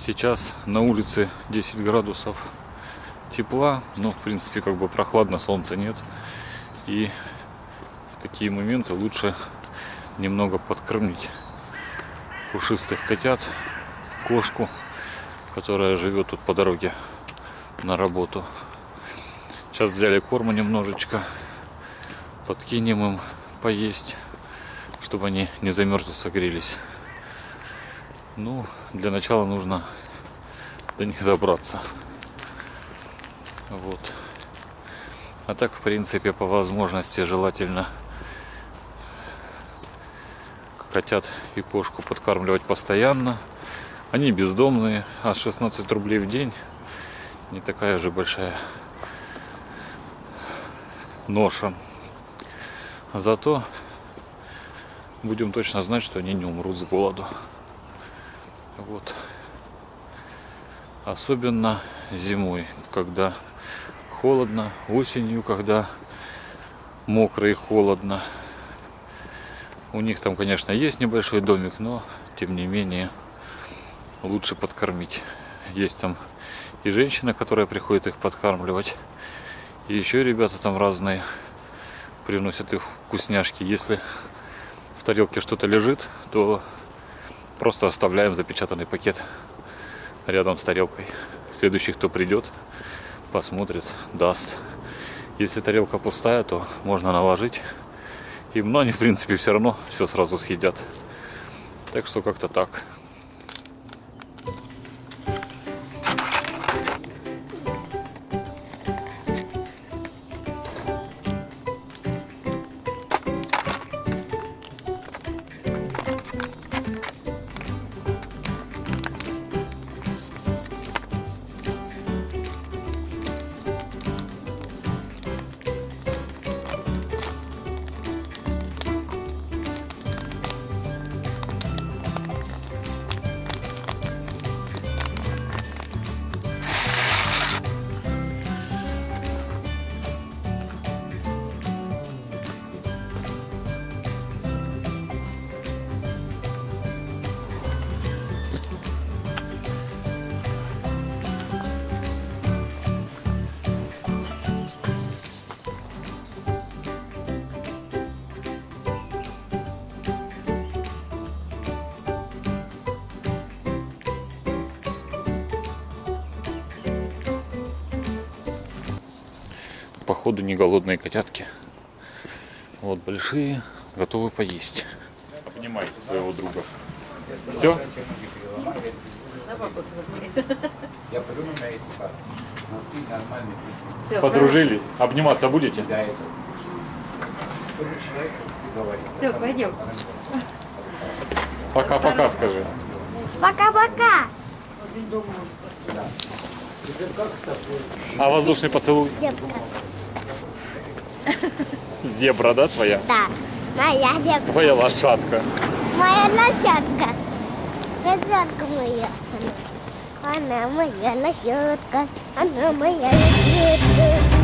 Сейчас на улице 10 градусов тепла, но в принципе как бы прохладно, солнца нет. И в такие моменты лучше немного подкормить пушистых котят, кошку, которая живет тут по дороге на работу. Сейчас взяли корма немножечко, подкинем им поесть, чтобы они не замерзли, согрелись. Ну, для начала нужно до них добраться. Вот. А так, в принципе, по возможности желательно котят и кошку подкармливать постоянно. Они бездомные, а 16 рублей в день не такая же большая ноша. Зато будем точно знать, что они не умрут с голоду. Вот. Особенно зимой, когда холодно, осенью, когда мокро и холодно. У них там, конечно, есть небольшой домик, но тем не менее лучше подкормить. Есть там и женщина, которая приходит их подкармливать. И еще ребята там разные приносят их вкусняшки. Если в тарелке что-то лежит, то Просто оставляем запечатанный пакет рядом с тарелкой. Следующий, кто придет, посмотрит, даст. Если тарелка пустая, то можно наложить им, но они, в принципе, все равно все сразу съедят. Так что как-то так. Походу не голодные котятки. Вот большие, готовы поесть. Обнимай своего друга. Все? Подружились? Обниматься будете? Все, пойдем. Пока-пока скажи. Пока-пока. А воздушный поцелуй? Зебка. Зебра, да, твоя? Да, моя зебка. Твоя лошадка. Моя лошадка. Лошадка моя. Она моя лошадка. Она моя лошадка.